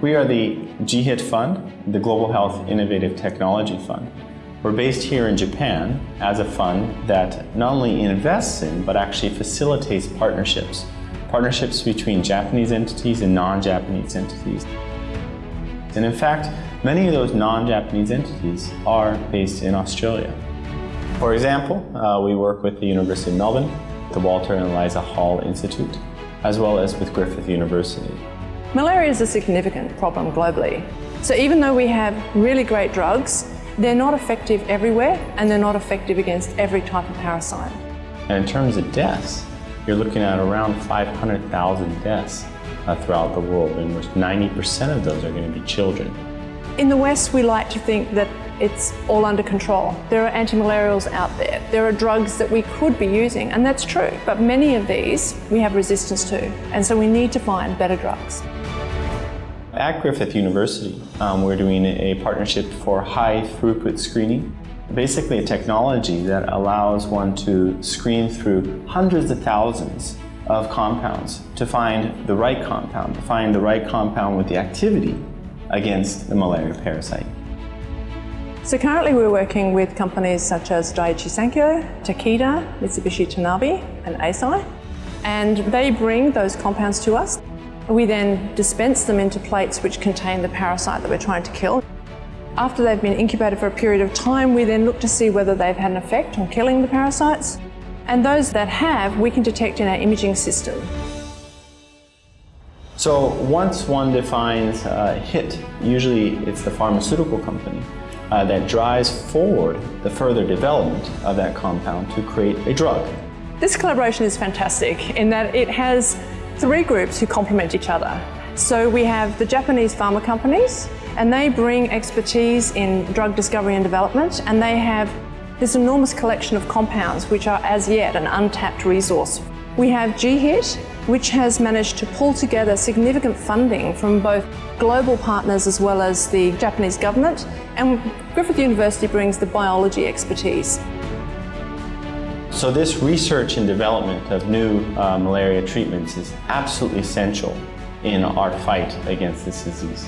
We are the GHIT Fund, the Global Health Innovative Technology Fund. We're based here in Japan as a fund that not only invests in, but actually facilitates partnerships. Partnerships between Japanese entities and non-Japanese entities. And in fact, many of those non-Japanese entities are based in Australia. For example, uh, we work with the University of Melbourne, the Walter and Eliza Hall Institute, as well as with Griffith University. Malaria is a significant problem globally. So even though we have really great drugs, they're not effective everywhere and they're not effective against every type of parasite. And in terms of deaths, you're looking at around 500,000 deaths uh, throughout the world, in which 90% of those are going to be children. In the West, we like to think that it's all under control. There are antimalarials out there. There are drugs that we could be using, and that's true. But many of these we have resistance to, and so we need to find better drugs. At Griffith University, um, we're doing a partnership for high throughput screening. Basically a technology that allows one to screen through hundreds of thousands of compounds to find the right compound, to find the right compound with the activity against the malaria parasite. So currently we're working with companies such as Daiichi Sankyo, Takeda, Mitsubishi Tanabe and Eisai and they bring those compounds to us we then dispense them into plates which contain the parasite that we're trying to kill. After they've been incubated for a period of time, we then look to see whether they've had an effect on killing the parasites. And those that have, we can detect in our imaging system. So once one defines a hit, usually it's the pharmaceutical company uh, that drives forward the further development of that compound to create a drug. This collaboration is fantastic in that it has three groups who complement each other. So we have the Japanese pharma companies and they bring expertise in drug discovery and development and they have this enormous collection of compounds which are as yet an untapped resource. We have GHIT which has managed to pull together significant funding from both global partners as well as the Japanese government and Griffith University brings the biology expertise. So this research and development of new uh, malaria treatments is absolutely essential in our fight against this disease.